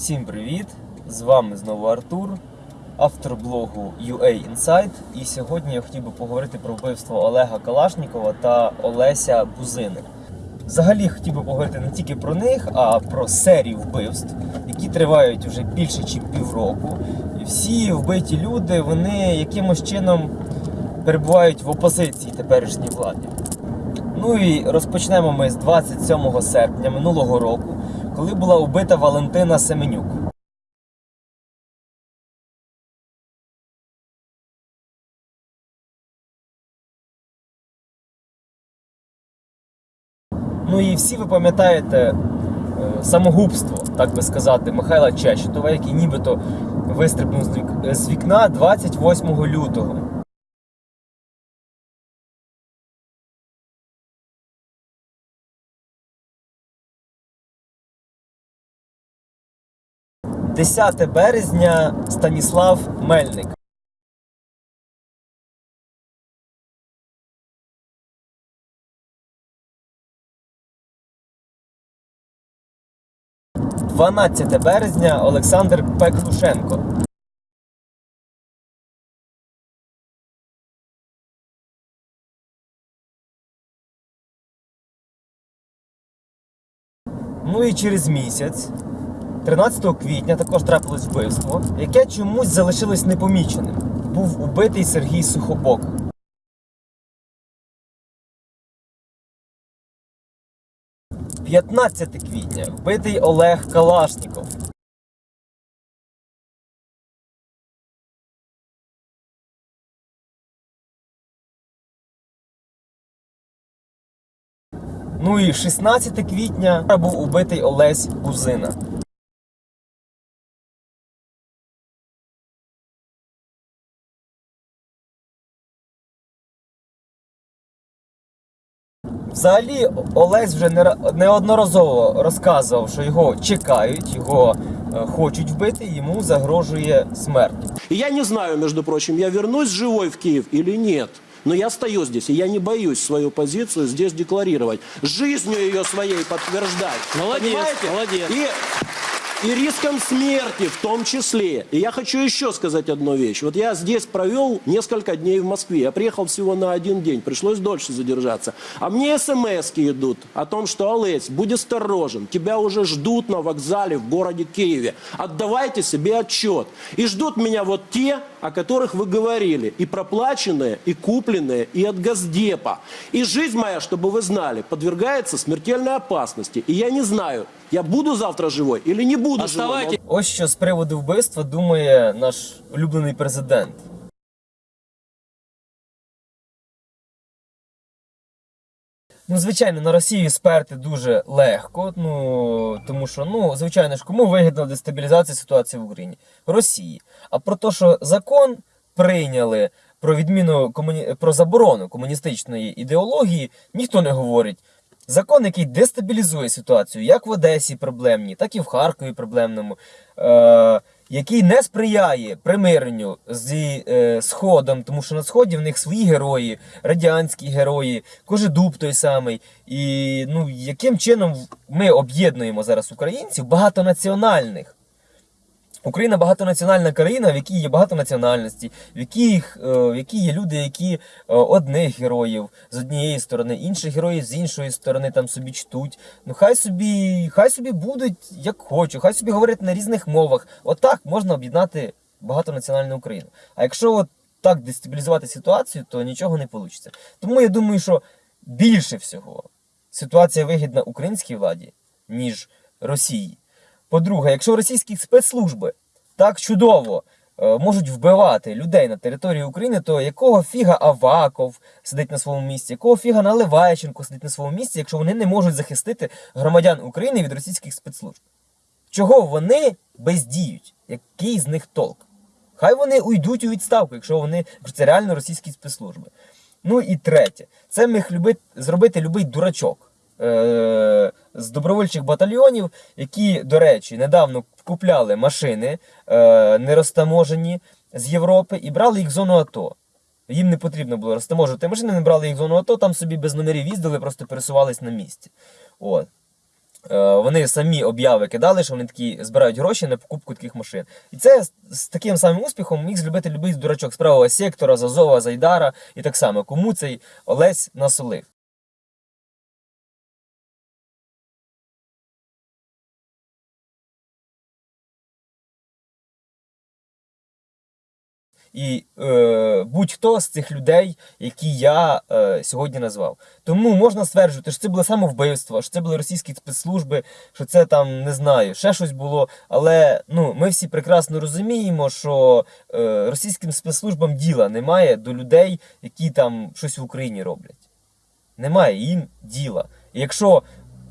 Всім привіт! З вами знову Артур, автор блогу UA Insight. І сьогодні я хотів би поговорити про вбивство Олега Калашнікова та Олеся Бузини. Взагалі хотів би поговорити не тільки про них, а про серію вбивств, які тривають вже більше ніж півроку. І всі вбиті люди вони якимось чином перебувають в опозиції теперішній владі. Ну і розпочнемо ми з 27 серпня минулого року, коли була вбита Валентина Семенюк. Ну і всі ви пам'ятаєте е, самогубство, так би сказати, Михайла Чечетова, який нібито вистрибнув з вікна 28 лютого. – 10 березня Станіслав Мельник. – 12 березня Олександр Пеклушенко. Ну і через місяць, 13 квітня, також трапилось вбивство, яке чомусь залишилось непоміченим. Був убитий Сергій Сухобок. – 15 квітня вбитий Олег Калашніков. Ну і 16 квітня був убитий Олесь Бузина. Взагалі, Олесь вже не ра- неодноразово розказував, що його чекають, його е, хочуть вбити, йому загрожує смерть. Я не знаю, між прочим, я вернусь живой в Київ или ні. Но я стою здесь, и я не боюсь свою позицию здесь декларировать. Жизнью ее своей подтверждать. Молодец, Понимаете? молодец. И, и риском смерти в том числе. И я хочу еще сказать одну вещь. Вот я здесь провел несколько дней в Москве. Я приехал всего на один день, пришлось дольше задержаться. А мне смс идут о том, что, Олесь, будь осторожен, тебя уже ждут на вокзале в городе Киеве. Отдавайте себе отчет. И ждут меня вот те, о которых вы говорили. И проплаченные, и купленные, и от Газдепа. И жизнь моя, чтобы вы знали, подвергается смертельной опасности. И я не знаю, я буду завтра живой или не буду живой. Оставайтесь. Ось що з приводу вбивства думає наш улюблений президент. Ну, звичайно, на Росію сперти дуже легко, ну тому що, ну, звичайно ж, кому вигідна дестабілізація ситуації в Україні? Росії. А про те, що закон прийняли про відміну комуні... про заборону комуністичної ідеології, ніхто не говорить. Закон, який дестабілізує ситуацію, як в Одесі проблемні, так і в Харкові проблемному, е- який не сприяє примиренню зі е, Сходом, тому що на Сході в них свої герої, радянські герої, Кожедуб той самий. І ну, яким чином ми об'єднуємо зараз українців багатонаціональних. Україна багатонаціональна країна, в якій є багато національностей, в яких, е, в якій є люди, які е, одних героїв з однієї сторони, інших героїв з іншої сторони там собі чтуть. Ну хай собі, хай собі будуть як хочуть, хай собі говорять на різних мовах. Отак можна об'єднати багатонаціональну Україну. А якщо от так дестабілізувати ситуацію, то нічого не вийде. Тому я думаю, що більше всього ситуація вигідна українській владі, ніж Росії. По-друге, якщо російські спецслужби так чудово е, можуть вбивати людей на території України, то якого фіга Аваков сидить на своєму місці, якого фіга Наливайченко сидить на своєму місці, якщо вони не можуть захистити громадян України від російських спецслужб? Чого вони бездіють? Який з них толк? Хай вони уйдуть у відставку, якщо вони якщо це реально російські спецслужби. Ну і третє, це міг люби, зробити любий дурачок з добровольчих батальйонів, які, до речі, недавно купляли машини е, нерозтаможені з Європи і брали їх в зону АТО. Їм не потрібно було розтаможувати машини, не брали їх в зону АТО, там собі без номерів їздили, просто пересувались на місці. От. Е, Вони самі обяви кидали, що вони такі збирають гроші на покупку таких машин. І це з, з таким самим успіхом міг зробити любий дурачок з правого сектора, з Азова, Зайдара і так само. Кому цей Олесь насолив. І е, будь-хто з цих людей, які я е, сьогодні назвав. Тому можна стверджувати, що це було самовбивство, що це були російські спецслужби, що це там не знаю, ще щось було. Але ну, ми всі прекрасно розуміємо, що е, російським спецслужбам діла немає до людей, які там щось в Україні роблять. Немає їм діла. І якщо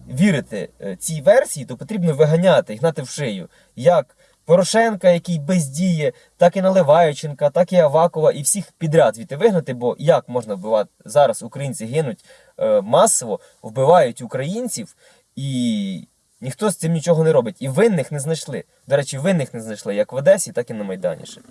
вірити е, цій версії, то потрібно виганяти гнати в шию. Як Порошенка, який бездіє, так і Наливайченка, так і Авакова, і всіх підряд звідти вигнати, бо як можна вбивати зараз українці гинуть е, масово, вбивають українців, і ніхто з цим нічого не робить. І винних не знайшли. До речі, винних не знайшли як в Одесі, так і на Майдані. ще.